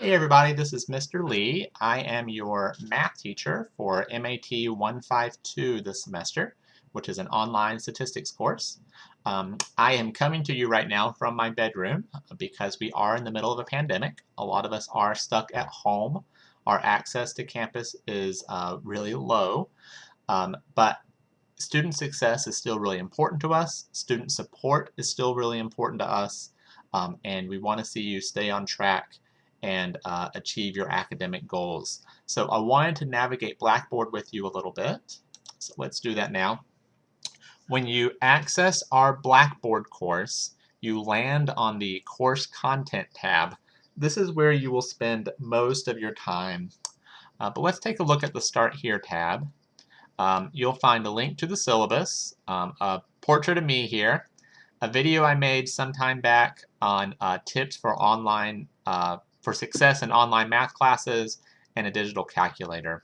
Hey everybody, this is Mr. Lee. I am your math teacher for MAT 152 this semester, which is an online statistics course. Um, I am coming to you right now from my bedroom because we are in the middle of a pandemic. A lot of us are stuck at home. Our access to campus is uh, really low, um, but student success is still really important to us. Student support is still really important to us, um, and we want to see you stay on track and uh, achieve your academic goals. So I wanted to navigate Blackboard with you a little bit. So let's do that now. When you access our Blackboard course, you land on the Course Content tab. This is where you will spend most of your time. Uh, but let's take a look at the Start Here tab. Um, you'll find a link to the syllabus, um, a portrait of me here, a video I made sometime back on uh, tips for online uh, for success in online math classes and a digital calculator.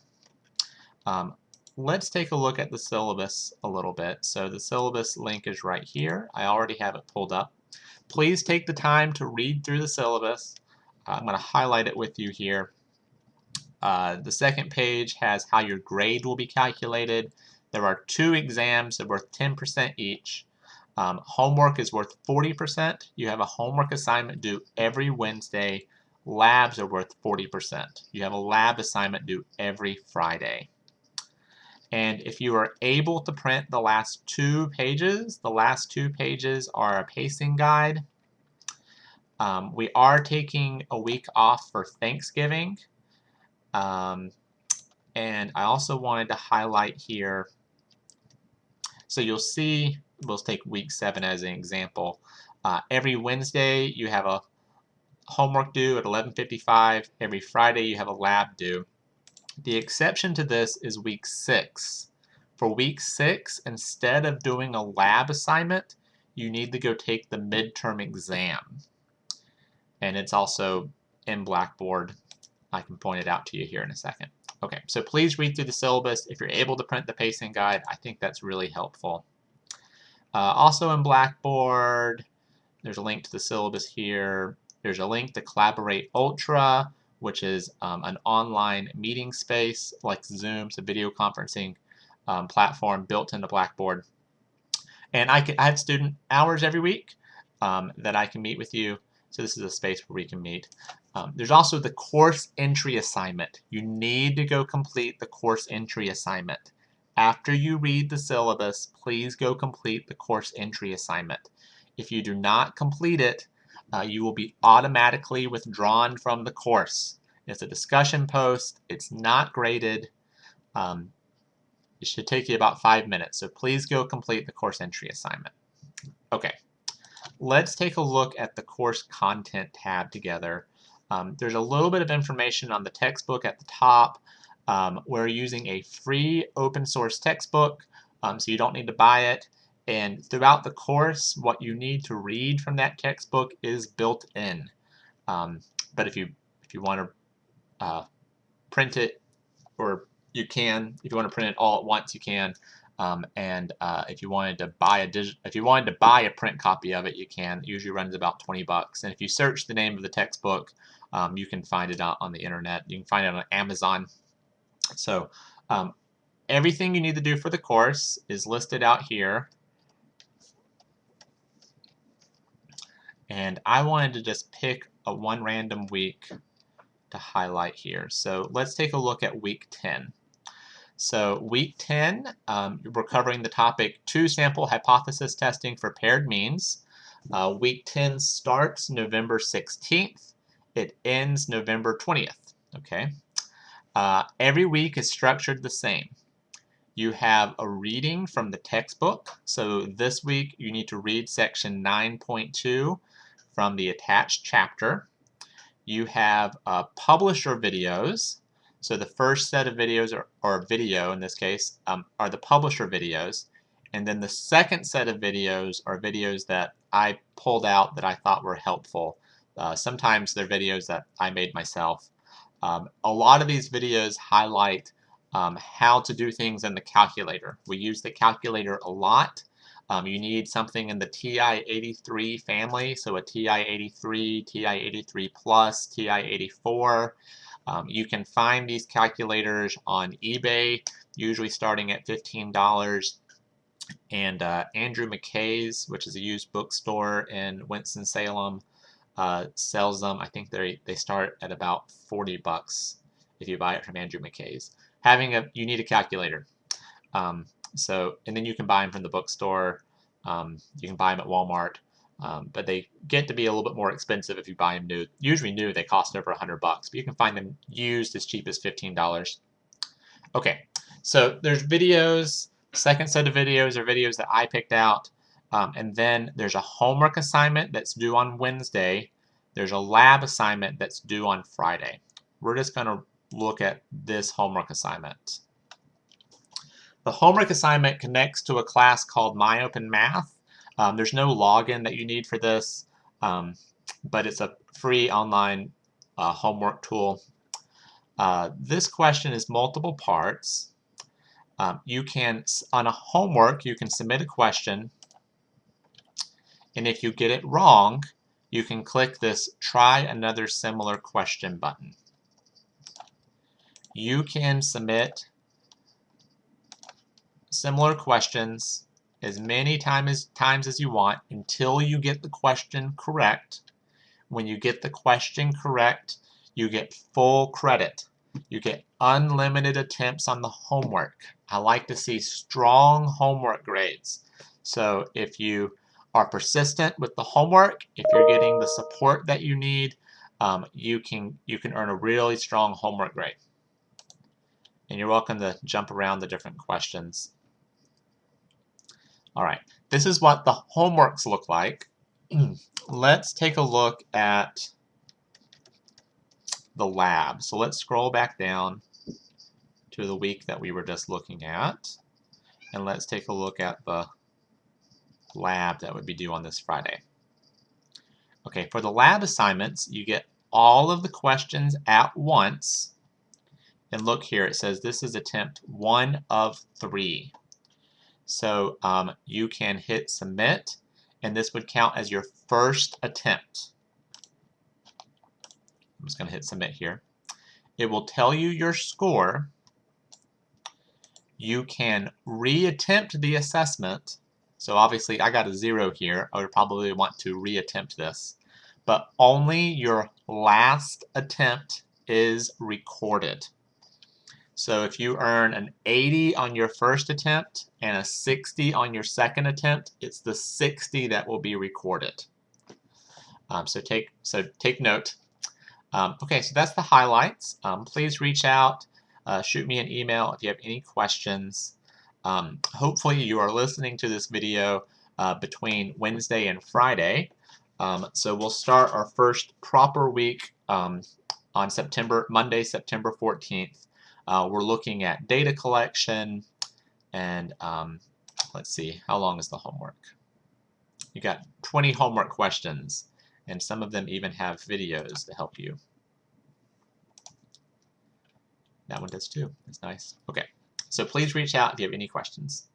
Um, let's take a look at the syllabus a little bit. So the syllabus link is right here. I already have it pulled up. Please take the time to read through the syllabus. Uh, I'm going to highlight it with you here. Uh, the second page has how your grade will be calculated. There are two exams that are worth 10% each. Um, homework is worth 40%. You have a homework assignment due every Wednesday labs are worth 40%. You have a lab assignment due every Friday. And if you are able to print the last two pages, the last two pages are a pacing guide. Um, we are taking a week off for Thanksgiving. Um, and I also wanted to highlight here, so you'll see, we'll take week seven as an example. Uh, every Wednesday you have a homework due at 11.55. Every Friday you have a lab due. The exception to this is week six. For week six, instead of doing a lab assignment, you need to go take the midterm exam. And it's also in Blackboard. I can point it out to you here in a second. Okay, so please read through the syllabus. If you're able to print the pacing guide, I think that's really helpful. Uh, also in Blackboard, there's a link to the syllabus here. There's a link to Collaborate Ultra, which is um, an online meeting space like Zoom, it's a video conferencing um, platform built into Blackboard. And I, can, I have student hours every week um, that I can meet with you. So this is a space where we can meet. Um, there's also the course entry assignment. You need to go complete the course entry assignment. After you read the syllabus, please go complete the course entry assignment. If you do not complete it, uh, you will be automatically withdrawn from the course. It's a discussion post. It's not graded. Um, it should take you about five minutes, so please go complete the course entry assignment. Okay, let's take a look at the course content tab together. Um, there's a little bit of information on the textbook at the top. Um, we're using a free open source textbook, um, so you don't need to buy it. And throughout the course, what you need to read from that textbook is built in. Um, but if you if you want to uh, print it, or you can, if you want to print it all at once, you can. Um, and uh, if you wanted to buy a if you wanted to buy a print copy of it, you can. It usually runs about 20 bucks. And if you search the name of the textbook, um, you can find it out on the internet. You can find it on Amazon. So um, everything you need to do for the course is listed out here. And I wanted to just pick a one random week to highlight here. So let's take a look at week 10. So week 10, um, we're covering the topic two sample hypothesis testing for paired means. Uh, week 10 starts November 16th. It ends November 20th. Okay. Uh, every week is structured the same. You have a reading from the textbook. So this week you need to read section 9.2 from the attached chapter. You have uh, publisher videos. So the first set of videos, are, or video in this case, um, are the publisher videos. And then the second set of videos are videos that I pulled out that I thought were helpful. Uh, sometimes they're videos that I made myself. Um, a lot of these videos highlight um, how to do things in the calculator. We use the calculator a lot Um, you need something in the TI-83 family, so a TI-83, TI-83 Plus, TI-84. Um, you can find these calculators on eBay, usually starting at $15. And uh, Edward McKay's, which is a used bookstore in Winston-Salem, uh, sells them. I think they they start at about 40 bucks if you buy it from Edward McKay's. Having a you need a calculator. Um, so and then you can buy them from the bookstore. Um, you can buy them at Walmart. Um, but they get to be a little bit more expensive if you buy them new. Usually new, they cost over 100 bucks, but you can find them used as cheap as $15. Okay, so there's videos, second set of videos are videos that I picked out, um, and then there's a homework assignment that's due on Wednesday. There's a lab assignment that's due on Friday. We're just going to look at this homework assignment. The homework assignment connects to a class called MyOpenMath. Um, there's no login that you need for this, um, but it's a free online uh, homework tool. Uh, this question is multiple parts. Um, you can, on a homework, you can submit a question, and if you get it wrong, you can click this try another similar question button. You can submit similar questions as many time as, times as you want until you get the question correct. When you get the question correct, you get full credit. You get unlimited attempts on the homework. I like to see strong homework grades. So if you are persistent with the homework, if you're getting the support that you need, um, you can you can earn a really strong homework grade. And you're welcome to jump around the different questions all right, this is what the homeworks look like. let's take a look at the lab. So let's scroll back down to the week that we were just looking at. And let's take a look at the lab that would be due on this Friday. Okay, for the lab assignments, you get all of the questions at once. And look here, it says this is attempt one of three. So um, you can hit submit and this would count as your first attempt. I'm just going to hit submit here. It will tell you your score. You can reattempt the assessment. So obviously I got a zero here. I would probably want to reattempt this. But only your last attempt is recorded. So if you earn an 80 on your first attempt and a 60 on your second attempt, it's the 60 that will be recorded. Um, so take so take note. Um, okay, so that's the highlights. Um, please reach out, uh, shoot me an email if you have any questions. Um, hopefully you are listening to this video uh, between Wednesday and Friday. Um, so we'll start our first proper week um, on September Monday, September 14th. Uh, we're looking at data collection and um, let's see, how long is the homework? You got 20 homework questions and some of them even have videos to help you. That one does too. That's nice. Okay, so please reach out if you have any questions.